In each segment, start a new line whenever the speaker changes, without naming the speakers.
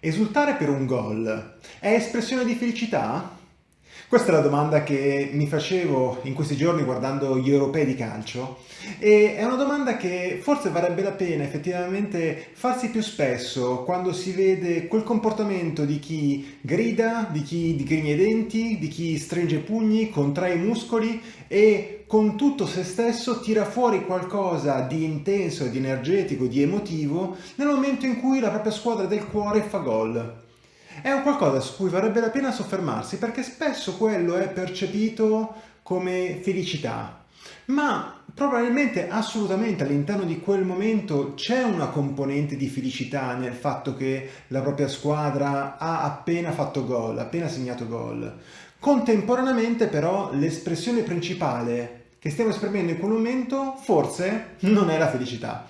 Esultare per un gol è espressione di felicità? Questa è la domanda che mi facevo in questi giorni guardando gli europei di calcio e è una domanda che forse varrebbe la pena effettivamente farsi più spesso quando si vede quel comportamento di chi grida, di chi digrigna i denti, di chi stringe i pugni, contrae i muscoli e con tutto se stesso tira fuori qualcosa di intenso, di energetico, di emotivo nel momento in cui la propria squadra del cuore fa gol. È un qualcosa su cui varrebbe la pena soffermarsi perché spesso quello è percepito come felicità, ma probabilmente assolutamente all'interno di quel momento c'è una componente di felicità nel fatto che la propria squadra ha appena fatto gol, appena segnato gol. Contemporaneamente però l'espressione principale che stiamo esprimendo in quel momento forse non è la felicità.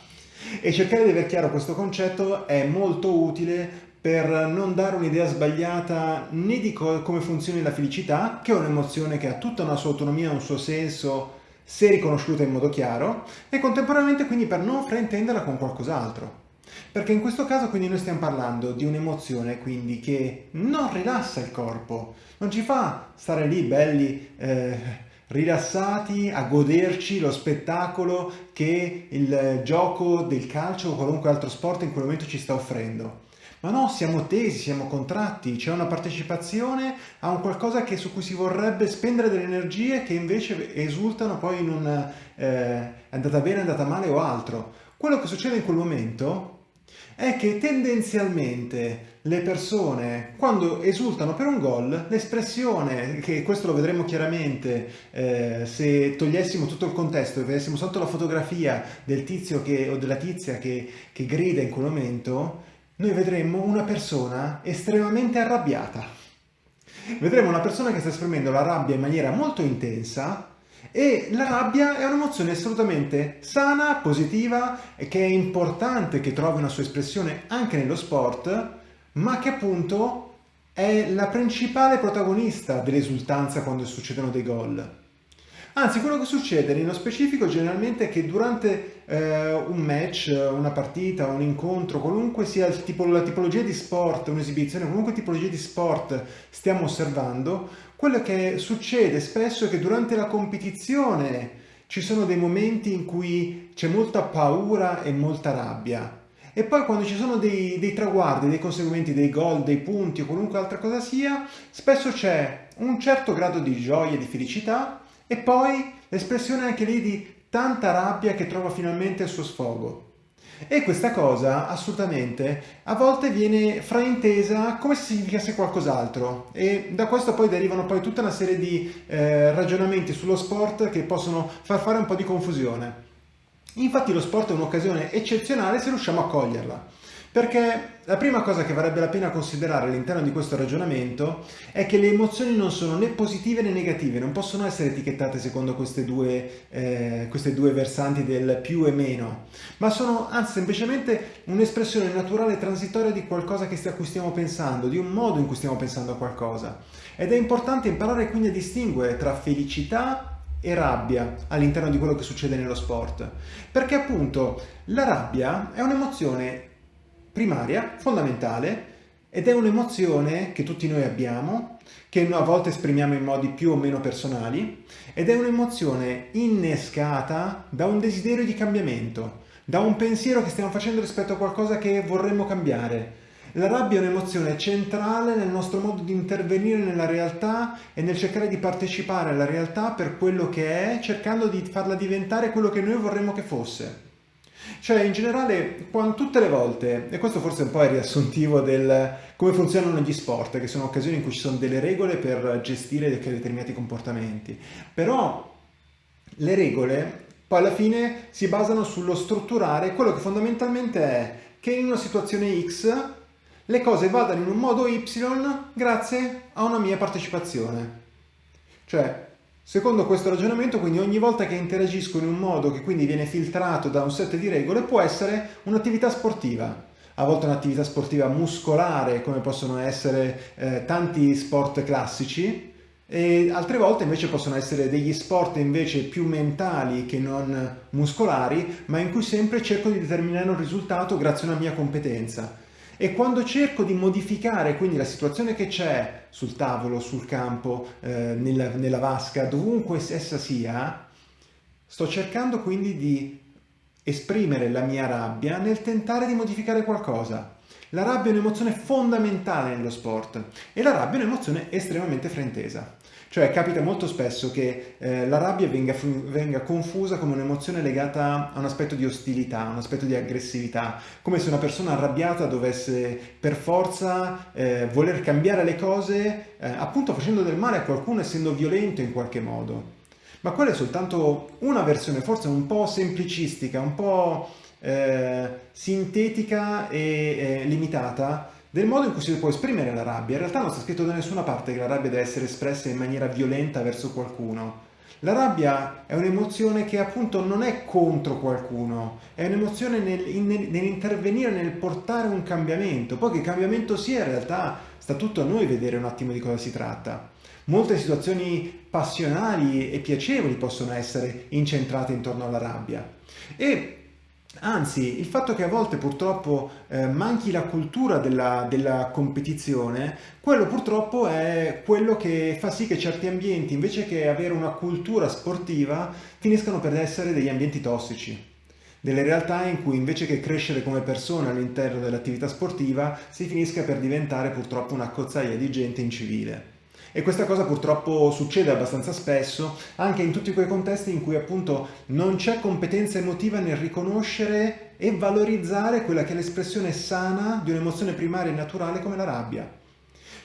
E cercare di aver chiaro questo concetto è molto utile per non dare un'idea sbagliata né di co come funzioni la felicità, che è un'emozione che ha tutta una sua autonomia, un suo senso, se riconosciuta in modo chiaro, e contemporaneamente quindi per non fraintenderla con qualcos'altro. Perché in questo caso quindi noi stiamo parlando di un'emozione quindi che non rilassa il corpo, non ci fa stare lì belli eh, rilassati a goderci lo spettacolo che il gioco del calcio o qualunque altro sport in quel momento ci sta offrendo. Ma no, siamo tesi, siamo contratti, c'è una partecipazione a un qualcosa che, su cui si vorrebbe spendere delle energie che invece esultano poi in un eh, è andata bene, è andata male o altro. Quello che succede in quel momento è che tendenzialmente le persone quando esultano per un gol, l'espressione, che questo lo vedremo chiaramente eh, se togliessimo tutto il contesto e vedessimo sotto la fotografia del tizio che, o della tizia che, che grida in quel momento, noi vedremmo una persona estremamente arrabbiata. Vedremo una persona che sta esprimendo la rabbia in maniera molto intensa e la rabbia è un'emozione assolutamente sana, positiva e che è importante che trovi una sua espressione anche nello sport, ma che appunto è la principale protagonista dell'esultanza quando succedono dei gol. Anzi, quello che succede nello specifico generalmente è che durante eh, un match, una partita, un incontro, qualunque sia tipo, la tipologia di sport, un'esibizione, qualunque tipologia di sport stiamo osservando, quello che succede spesso è che durante la competizione ci sono dei momenti in cui c'è molta paura e molta rabbia. E poi quando ci sono dei, dei traguardi, dei conseguimenti, dei gol, dei punti o qualunque altra cosa sia, spesso c'è un certo grado di gioia di felicità, e poi l'espressione anche lì di tanta rabbia che trova finalmente il suo sfogo. E questa cosa assolutamente a volte viene fraintesa come se significasse qualcos'altro e da questo poi derivano poi tutta una serie di eh, ragionamenti sullo sport che possono far fare un po' di confusione. Infatti lo sport è un'occasione eccezionale se riusciamo a coglierla. Perché la prima cosa che varrebbe la pena considerare all'interno di questo ragionamento è che le emozioni non sono né positive né negative, non possono essere etichettate secondo queste due, eh, queste due versanti del più e meno, ma sono anzi semplicemente un'espressione naturale e transitoria di qualcosa a cui stiamo pensando, di un modo in cui stiamo pensando a qualcosa. Ed è importante imparare quindi a distinguere tra felicità e rabbia all'interno di quello che succede nello sport. Perché appunto la rabbia è un'emozione primaria, fondamentale, ed è un'emozione che tutti noi abbiamo, che a volte esprimiamo in modi più o meno personali, ed è un'emozione innescata da un desiderio di cambiamento, da un pensiero che stiamo facendo rispetto a qualcosa che vorremmo cambiare. La rabbia è un'emozione centrale nel nostro modo di intervenire nella realtà e nel cercare di partecipare alla realtà per quello che è, cercando di farla diventare quello che noi vorremmo che fosse. Cioè, in generale, tutte le volte, e questo forse un po' è riassuntivo del come funzionano gli sport, che sono occasioni in cui ci sono delle regole per gestire determinati comportamenti, però le regole poi alla fine si basano sullo strutturare quello che fondamentalmente è che in una situazione X le cose vadano in un modo Y grazie a una mia partecipazione. Cioè, Secondo questo ragionamento, quindi ogni volta che interagisco in un modo che quindi viene filtrato da un set di regole può essere un'attività sportiva. A volte un'attività sportiva muscolare, come possono essere eh, tanti sport classici, e altre volte invece possono essere degli sport invece più mentali che non muscolari, ma in cui sempre cerco di determinare un risultato grazie a una mia competenza. E quando cerco di modificare quindi la situazione che c'è sul tavolo, sul campo, eh, nella, nella vasca, dovunque essa sia, sto cercando quindi di esprimere la mia rabbia nel tentare di modificare qualcosa. La rabbia è un'emozione fondamentale nello sport e la rabbia è un'emozione estremamente frentesa. Cioè capita molto spesso che eh, la rabbia venga, venga confusa come un'emozione legata a un aspetto di ostilità, un aspetto di aggressività, come se una persona arrabbiata dovesse per forza eh, voler cambiare le cose, eh, appunto facendo del male a qualcuno, essendo violento in qualche modo. Ma quella è soltanto una versione, forse un po' semplicistica, un po' eh, sintetica e eh, limitata del modo in cui si può esprimere la rabbia. In realtà non sta scritto da nessuna parte che la rabbia deve essere espressa in maniera violenta verso qualcuno. La rabbia è un'emozione che appunto non è contro qualcuno, è un'emozione nell'intervenire, nel portare un cambiamento. Poi che cambiamento sia, in realtà sta tutto a noi vedere un attimo di cosa si tratta. Molte situazioni passionali e piacevoli possono essere incentrate intorno alla rabbia. E Anzi, il fatto che a volte purtroppo eh, manchi la cultura della, della, competizione, quello purtroppo è quello che fa sì che certi ambienti, invece che avere una cultura sportiva, finiscano per essere degli ambienti tossici. Delle realtà in cui invece che crescere come persona all'interno dell'attività sportiva, si finisca per diventare purtroppo una cozzaia di gente incivile. E questa cosa purtroppo succede abbastanza spesso anche in tutti quei contesti in cui appunto non c'è competenza emotiva nel riconoscere e valorizzare quella che è l'espressione sana di un'emozione primaria e naturale come la rabbia.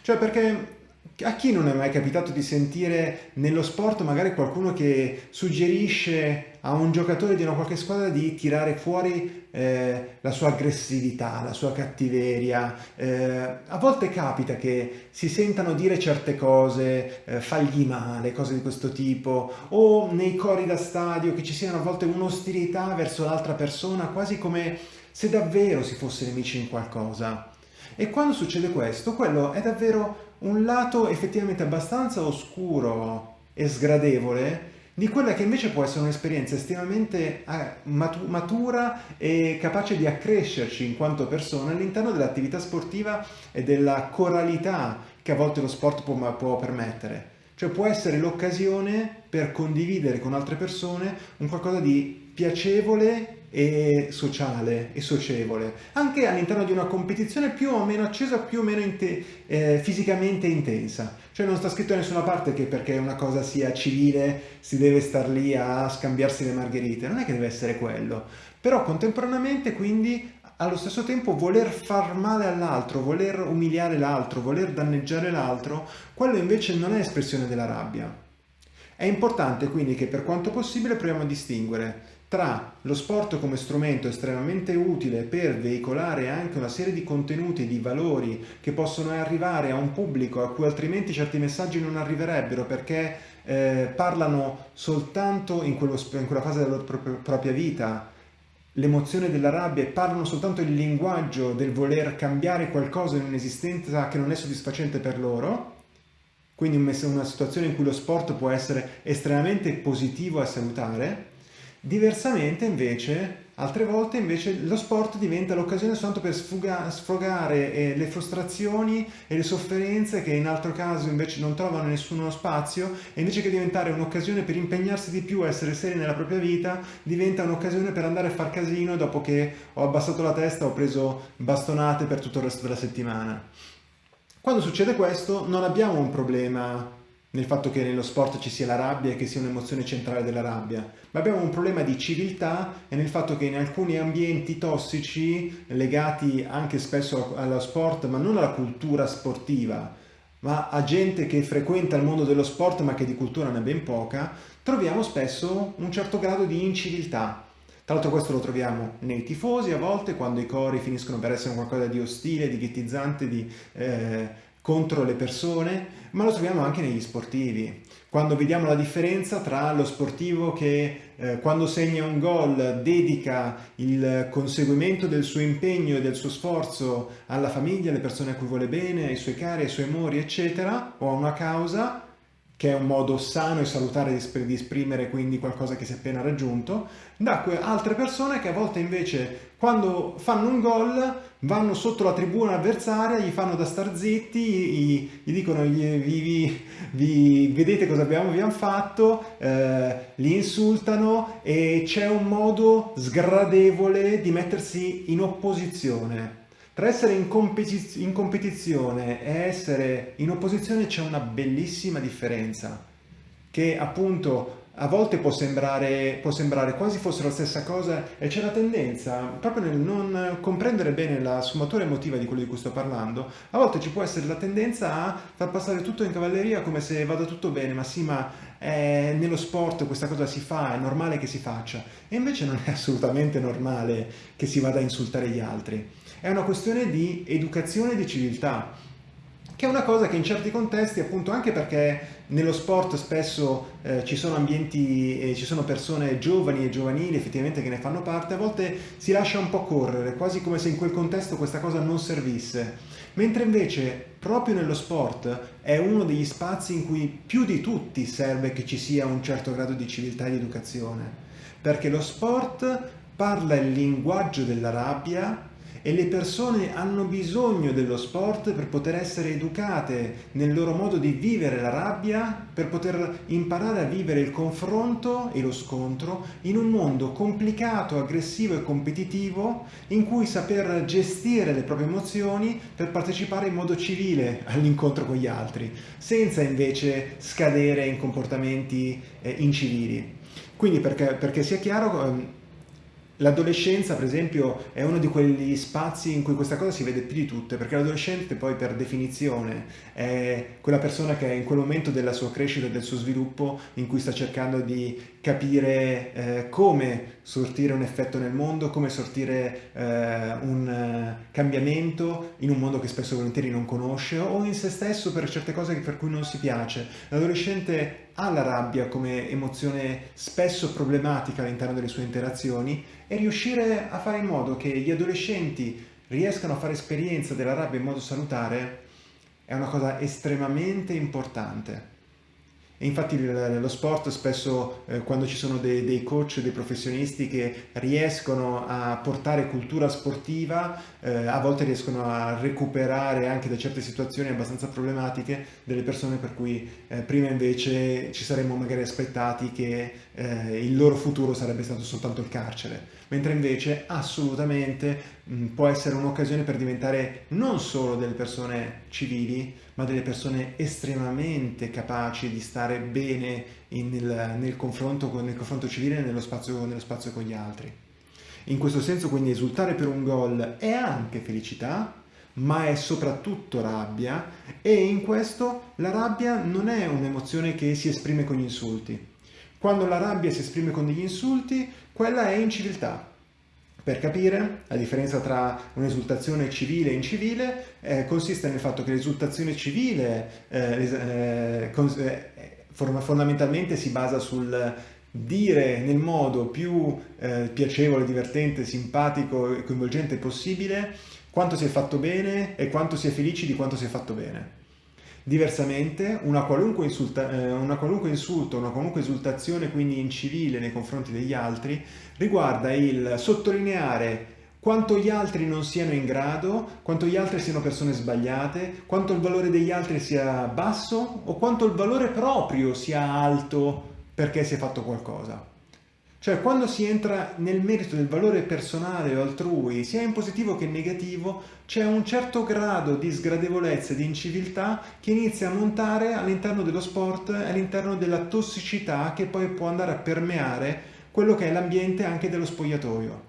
Cioè perché a chi non è mai capitato di sentire nello sport magari qualcuno che suggerisce a un giocatore di una qualche squadra di tirare fuori eh, la sua aggressività, la sua cattiveria? Eh, a volte capita che si sentano dire certe cose, eh, fagli male, cose di questo tipo, o nei cori da stadio che ci siano a volte un'ostilità verso l'altra persona, quasi come se davvero si fosse nemici in qualcosa. E quando succede questo, quello è davvero un lato effettivamente abbastanza oscuro e sgradevole di quella che invece può essere un'esperienza estremamente eh, matura e capace di accrescerci in quanto persone all'interno dell'attività sportiva e della coralità che a volte lo sport può, può permettere. Cioè può essere l'occasione per condividere con altre persone un qualcosa di piacevole e sociale e socievole, anche all'interno di una competizione più o meno accesa, più o meno inte eh, fisicamente intensa. Cioè non sta scritto da nessuna parte che perché una cosa sia civile si deve star lì a scambiarsi le margherite, non è che deve essere quello. Però contemporaneamente quindi allo stesso tempo voler far male all'altro, voler umiliare l'altro, voler danneggiare l'altro, quello invece non è espressione della rabbia. È importante quindi che per quanto possibile proviamo a distinguere tra lo sport come strumento estremamente utile per veicolare anche una serie di contenuti, di valori che possono arrivare a un pubblico a cui altrimenti certi messaggi non arriverebbero perché eh, parlano soltanto in, quello, in, quella fase della propria vita l'emozione della rabbia e parlano soltanto il linguaggio del voler cambiare qualcosa in un'esistenza che non è soddisfacente per loro, quindi una situazione in cui lo sport può essere estremamente positivo e salutare, Diversamente invece, altre volte invece lo sport diventa l'occasione soltanto per sfogare eh, le frustrazioni e le sofferenze che in altro caso invece non trovano nessuno spazio e invece che diventare un'occasione per impegnarsi di più, essere seri nella propria vita, diventa un'occasione per andare a far casino dopo che ho abbassato la testa, ho preso bastonate per tutto il resto della settimana. Quando succede questo non abbiamo un problema nel fatto che nello sport ci sia la rabbia e che sia un'emozione centrale della rabbia, ma abbiamo un problema di civiltà e nel fatto che in alcuni ambienti tossici, legati anche spesso allo sport, ma non alla cultura sportiva, ma a gente che frequenta il mondo dello sport ma che di cultura ne ha ben poca, troviamo spesso un certo grado di inciviltà. Tra l'altro questo lo troviamo nei tifosi a volte, quando i cori finiscono per essere qualcosa di ostile, di ghettizzante, di... Eh, contro le persone, ma lo troviamo anche negli sportivi. Quando vediamo la differenza tra lo sportivo che eh, quando segna un gol dedica il conseguimento del suo impegno e del suo sforzo alla famiglia, alle persone a cui vuole bene, ai suoi cari, ai suoi amori, eccetera, o a una causa, che è un modo sano e salutare di esprimere quindi qualcosa che si è appena raggiunto, da altre persone che a volte invece quando fanno un gol vanno sotto la tribuna avversaria, gli fanno da star zitti, gli, gli dicono gli, vi, vi, vedete cosa abbiamo, abbiamo fatto, eh, li insultano e c'è un modo sgradevole di mettersi in opposizione. Tra essere in, competiz in competizione e essere in opposizione c'è una bellissima differenza che appunto a volte può sembrare, può sembrare, quasi fosse la stessa cosa e c'è la tendenza, proprio nel non comprendere bene la sfumatura emotiva di quello di cui sto parlando, a volte ci può essere la tendenza a far passare tutto in cavalleria come se vada tutto bene, ma sì, ma eh, nello sport questa cosa si fa, è normale che si faccia. E invece non è assolutamente normale che si vada a insultare gli altri. È una questione di educazione e di civiltà, che è una cosa che in certi contesti, appunto anche perché nello sport spesso eh, ci sono ambienti e ci sono persone giovani e giovanili effettivamente che ne fanno parte, a volte si lascia un po' correre, quasi come se in quel contesto questa cosa non servisse. Mentre invece proprio nello sport è uno degli spazi in cui più di tutti serve che ci sia un certo grado di civiltà e di educazione, perché lo sport parla il linguaggio della rabbia e le persone hanno bisogno dello sport per poter essere educate nel loro modo di vivere la rabbia, per poter imparare a vivere il confronto e lo scontro in un mondo complicato, aggressivo e competitivo in cui saper gestire le proprie emozioni per partecipare in modo civile all'incontro con gli altri, senza invece scadere in comportamenti eh, incivili. Quindi perché, perché sia chiaro ehm, L'adolescenza, per esempio, è uno di quegli spazi in cui questa cosa si vede più di tutte, perché l'adolescente poi per definizione è quella persona che è in quel momento della sua crescita e del suo sviluppo in cui sta cercando di capire eh, come sortire un effetto nel mondo, come sortire eh, un uh, cambiamento in un mondo che spesso volentieri non conosce o in se stesso per certe cose per cui non si piace. L'adolescente ha la rabbia come emozione spesso problematica all'interno delle sue interazioni e riuscire a fare in modo che gli adolescenti riescano a fare esperienza della rabbia in modo salutare è una cosa estremamente importante. E infatti lo sport spesso eh, quando ci sono dei, dei, coach, dei professionisti che riescono a portare cultura sportiva, eh, a volte riescono a recuperare anche da certe situazioni abbastanza problematiche delle persone per cui eh, prima invece ci saremmo magari aspettati che eh, il loro futuro sarebbe stato soltanto il carcere, mentre invece assolutamente mh, può essere un'occasione per diventare non solo delle persone civili, ma delle persone estremamente capaci di stare bene nel, nel, confronto, nel confronto civile e nello spazio, nello spazio con gli altri. In questo senso quindi esultare per un gol è anche felicità, ma è soprattutto rabbia e in questo la rabbia non è un'emozione che si esprime con gli insulti. Quando la rabbia si esprime con degli insulti, quella è inciviltà. Per capire, la differenza tra un'esultazione civile e incivile eh, consiste nel fatto che l'esultazione civile eh, eh, eh fondamentalmente si basa sul dire nel modo più eh, piacevole, divertente, simpatico e coinvolgente possibile quanto si è fatto bene e quanto si è felici di quanto si è fatto bene. Diversamente, una qualunque, insulta, eh, una qualunque insulto, una qualunque esultazione quindi incivile nei confronti degli altri riguarda il sottolineare quanto gli altri non siano in grado, quanto gli altri siano persone sbagliate, quanto il valore degli altri sia basso o quanto il valore proprio sia alto perché si è fatto qualcosa. Cioè quando si entra nel merito del valore personale o altrui, sia in positivo che in negativo, c'è un certo grado di sgradevolezza e di inciviltà che inizia a montare all'interno dello sport, all'interno della tossicità che poi può andare a permeare quello che è l'ambiente anche dello spogliatoio.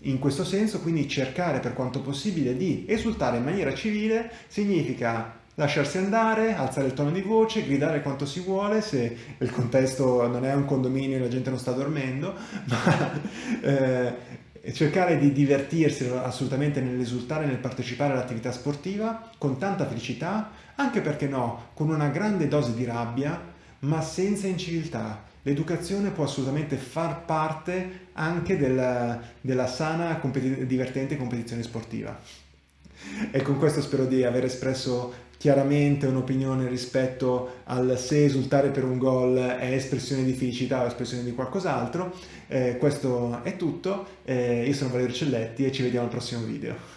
In questo senso, quindi, cercare per quanto possibile di esultare in maniera civile significa lasciarsi andare, alzare il tono di voce, gridare quanto si vuole, se il contesto non è un condominio e la gente non sta dormendo, ma eh, cercare di divertirsi assolutamente nell'esultare, nel partecipare all'attività sportiva con tanta felicità, anche perché no, con una grande dose di rabbia, ma senza inciviltà. L'educazione può assolutamente far parte anche della, della sana, competi divertente competizione sportiva. E con questo spero di aver espresso chiaramente un'opinione rispetto al se esultare per un gol è espressione di felicità o espressione di qualcos'altro. Eh, questo è tutto, eh, io sono Valerio Celletti e ci vediamo al prossimo video.